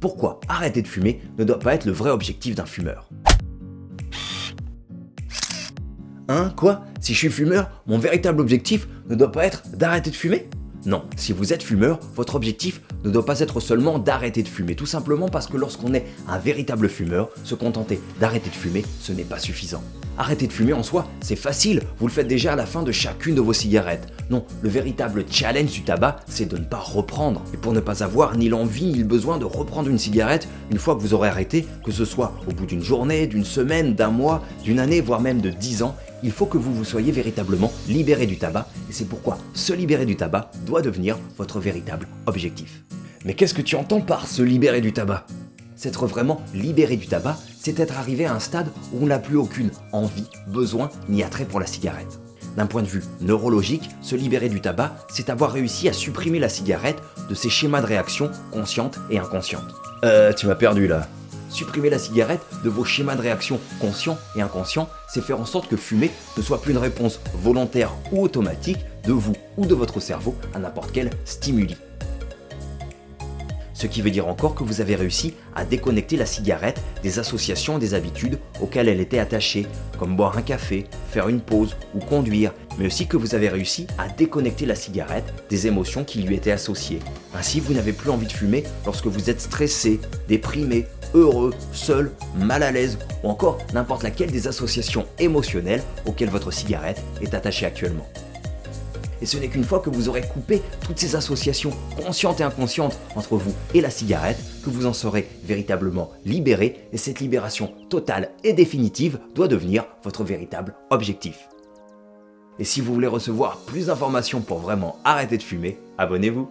pourquoi arrêter de fumer ne doit pas être le vrai objectif d'un fumeur. Hein? Quoi? Si je suis fumeur, mon véritable objectif ne doit pas être d'arrêter de fumer? Non, si vous êtes fumeur, votre objectif ne doit pas être seulement d'arrêter de fumer, tout simplement parce que lorsqu'on est un véritable fumeur, se contenter d'arrêter de fumer, ce n'est pas suffisant. Arrêter de fumer en soi, c'est facile, vous le faites déjà à la fin de chacune de vos cigarettes. Non, le véritable challenge du tabac, c'est de ne pas reprendre. Et pour ne pas avoir ni l'envie ni le besoin de reprendre une cigarette une fois que vous aurez arrêté, que ce soit au bout d'une journée, d'une semaine, d'un mois, d'une année, voire même de 10 ans, il faut que vous vous soyez véritablement libéré du tabac et c'est pourquoi se libérer du tabac doit devenir votre véritable objectif. Mais qu'est-ce que tu entends par se libérer du tabac? S'être vraiment libéré du tabac, c'est être arrivé à un stade où on n'a plus aucune envie, besoin ni attrait pour la cigarette. D'un point de vue neurologique, se libérer du tabac, c'est avoir réussi à supprimer la cigarette de ses schémas de réaction conscientes et inconscientes. Euh, tu m'as perdu là. Supprimer la cigarette de vos schémas de réaction conscients et inconscients, c'est faire en sorte que fumer ne soit plus une réponse volontaire ou automatique de vous ou de votre cerveau à n'importe quel stimuli. Ce qui veut dire encore que vous avez réussi à déconnecter la cigarette des associations et des habitudes auxquelles elle était attachée, comme boire un café, faire une pause ou conduire, mais aussi que vous avez réussi à déconnecter la cigarette des émotions qui lui étaient associées. Ainsi, vous n'avez plus envie de fumer lorsque vous êtes stressé, déprimé, heureux, seul, mal à l'aise ou encore n'importe laquelle des associations émotionnelles auxquelles votre cigarette est attachée actuellement. Et ce n'est qu'une fois que vous aurez coupé toutes ces associations conscientes et inconscientes entre vous et la cigarette que vous en serez véritablement libéré et cette libération totale et définitive doit devenir votre véritable objectif. Et si vous voulez recevoir plus d'informations pour vraiment arrêter de fumer, abonnez-vous